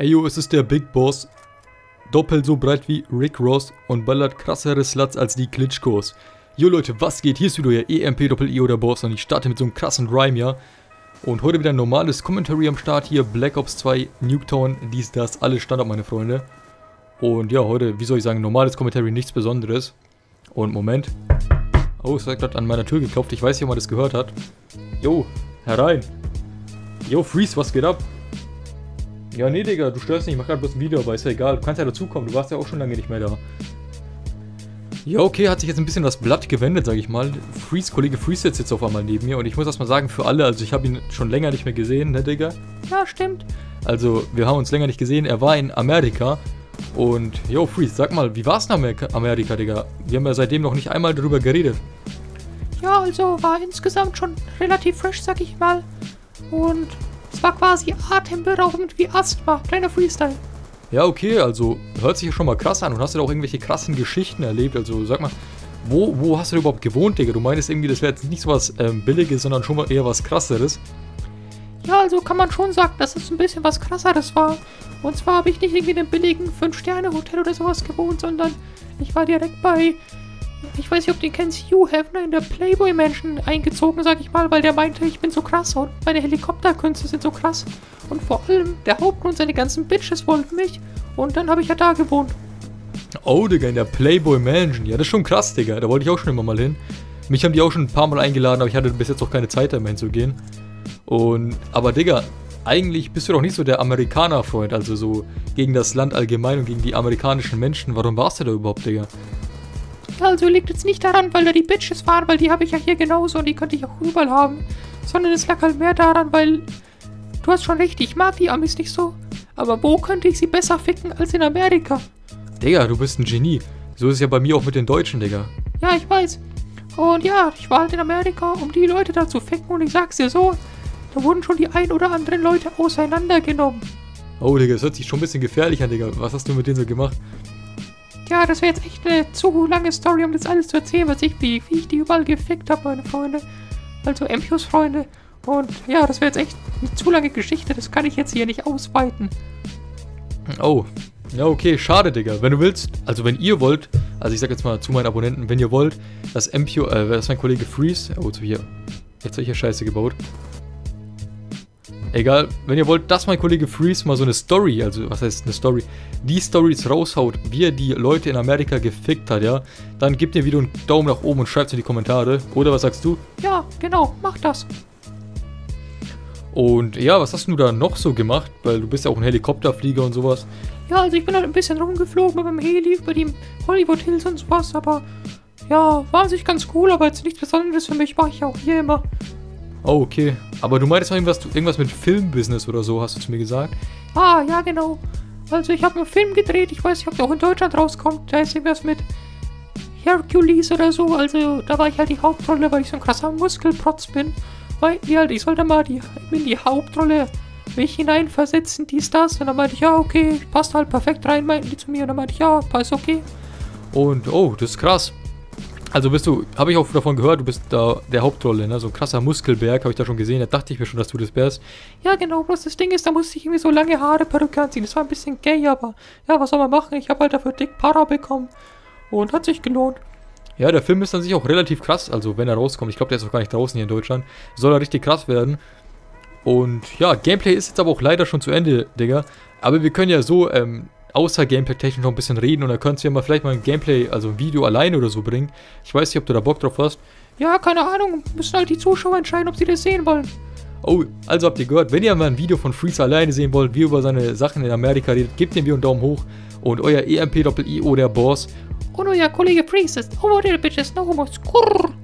Ey yo, es ist der Big Boss. Doppelt so breit wie Rick Ross und ballert krassere Sluts als die Klitschkos. Jo Leute, was geht? Hier ist wieder euer EMP-Doppel-I oder Boss und ich starte mit so einem krassen Rhyme, ja. Und heute wieder ein normales Commentary am Start hier. Black Ops 2, Nuketown, dies, das, alles Standard, meine Freunde. Und ja, heute, wie soll ich sagen, normales Commentary, nichts Besonderes. Und Moment. Oh, es hat gerade an meiner Tür geklopft. Ich weiß nicht, ob man das gehört hat. Jo, herein. Jo, Freeze, was geht ab? Ja, nee, Digga, du störst nicht, ich mach gerade bloß ein Video, aber ist ja egal. Du kannst ja dazukommen, du warst ja auch schon lange nicht mehr da. Ja, okay, hat sich jetzt ein bisschen das Blatt gewendet, sag ich mal. Freeze, Kollege Freeze sitzt jetzt auf einmal neben mir und ich muss erstmal sagen, für alle, also ich habe ihn schon länger nicht mehr gesehen, ne, Digga? Ja, stimmt. Also, wir haben uns länger nicht gesehen, er war in Amerika und, yo, Freeze, sag mal, wie war's in Amerika, Amerika, Digga? Wir haben ja seitdem noch nicht einmal darüber geredet. Ja, also war insgesamt schon relativ frisch, sag ich mal. Und es war quasi atemberaubend wie Asthma. Kleiner Freestyle. Ja, okay, also hört sich ja schon mal krass an und hast du da auch irgendwelche krassen Geschichten erlebt? Also sag mal, wo, wo hast du überhaupt gewohnt, Digga? Du meinst irgendwie, das wäre jetzt nicht so was ähm, Billiges, sondern schon mal eher was Krasseres. Ja, also kann man schon sagen, dass es ein bisschen was Krasseres war. Und zwar habe ich nicht irgendwie in einem billigen 5-Sterne-Hotel oder sowas gewohnt, sondern ich war direkt bei ich weiß nicht, ob du den kennst, Hugh Hefner in der Playboy Mansion eingezogen, sag ich mal, weil der meinte, ich bin so krass und meine Helikopterkünste sind so krass. Und vor allem der Hauptgrund, seine ganzen Bitches wollten mich. Und dann habe ich ja da gewohnt. Oh, Digga, in der Playboy Mansion. Ja, das ist schon krass, Digga. Da wollte ich auch schon immer mal hin. Mich haben die auch schon ein paar Mal eingeladen, aber ich hatte bis jetzt auch keine Zeit, da mal hinzugehen. Und, aber Digga, eigentlich bist du doch nicht so der Amerikaner-Freund, also so gegen das Land allgemein und gegen die amerikanischen Menschen. Warum warst du da überhaupt, Digga? Also liegt es nicht daran, weil da die Bitches waren, weil die habe ich ja hier genauso und die könnte ich auch überall haben. Sondern es lag halt mehr daran, weil... Du hast schon recht, ich mag die Amis nicht so. Aber wo könnte ich sie besser ficken als in Amerika? Digga, du bist ein Genie. So ist es ja bei mir auch mit den Deutschen, Digga. Ja, ich weiß. Und ja, ich war halt in Amerika, um die Leute da zu ficken und ich sag's dir so, da wurden schon die ein oder anderen Leute auseinandergenommen. Oh, Digga, das hört sich schon ein bisschen gefährlich an, Digga. Was hast du mit denen so gemacht? Ja, das wäre jetzt echt eine zu lange Story, um das alles zu erzählen, was ich, wie, wie ich die überall gefickt habe, meine Freunde. Also Empios Freunde. Und ja, das wäre jetzt echt eine zu lange Geschichte, das kann ich jetzt hier nicht ausweiten. Oh, ja okay, schade, Digga. Wenn du willst, also wenn ihr wollt, also ich sag jetzt mal zu meinen Abonnenten, wenn ihr wollt, dass Empio, äh, dass mein Kollege Freeze, oh, so hier, jetzt habe ich ja Scheiße gebaut. Egal, wenn ihr wollt, dass mein Kollege Freeze mal so eine Story, also was heißt eine Story, die Stories raushaut, wie er die Leute in Amerika gefickt hat, ja, dann gebt ihr wieder einen Daumen nach oben und schreibt es in die Kommentare. Oder was sagst du? Ja, genau, mach das. Und ja, was hast du da noch so gemacht? Weil du bist ja auch ein Helikopterflieger und sowas. Ja, also ich bin halt ein bisschen rumgeflogen mit dem Heli über die Hollywood Hills und sowas, aber ja, war sich ganz cool, aber jetzt nichts Besonderes für mich, mache ich auch hier immer. Oh, okay. Aber du meintest irgendwas, irgendwas mit Filmbusiness oder so, hast du zu mir gesagt? Ah, ja, genau. Also ich habe einen Film gedreht, ich weiß nicht, ob der auch in Deutschland rauskommt. Da ist irgendwas mit Hercules oder so. Also da war ich halt die Hauptrolle, weil ich so ein krasser Muskelprotz bin. Meinten die halt, ich sollte mal die, in die Hauptrolle mich hineinversetzen, dies, das. Und dann meinte ich, ja, okay, passt halt perfekt rein, meinten die zu mir. Und dann meinte ich, ja, passt okay. Und, oh, das ist krass. Also bist du, habe ich auch davon gehört, du bist da der Hauptrolle, ne? So ein krasser Muskelberg, habe ich da schon gesehen. Da dachte ich mir schon, dass du das wärst. Ja, genau, bloß das Ding ist, da musste ich irgendwie so lange Haare Perücke anziehen. Das war ein bisschen gay, aber ja, was soll man machen? Ich habe halt dafür dick Para bekommen. Und hat sich gelohnt. Ja, der Film ist an sich auch relativ krass. Also, wenn er rauskommt, ich glaube, der ist auch gar nicht draußen hier in Deutschland, soll er richtig krass werden. Und ja, Gameplay ist jetzt aber auch leider schon zu Ende, Digga. Aber wir können ja so, ähm, außer Gameplay-technisch noch ein bisschen reden und dann könntest du ja mal vielleicht mal ein Gameplay, also ein Video alleine oder so bringen. Ich weiß nicht, ob du da Bock drauf hast. Ja, keine Ahnung. Müssen halt die Zuschauer entscheiden, ob sie das sehen wollen. Oh, also habt ihr gehört, wenn ihr mal ein Video von Freeze alleine sehen wollt, wie er über seine Sachen in Amerika redet, gebt dem Video einen Daumen hoch. Und euer EMP-Doppel-I, der Boss. Und euer Kollege Freeze ist over there, bitches, no homo, skurr.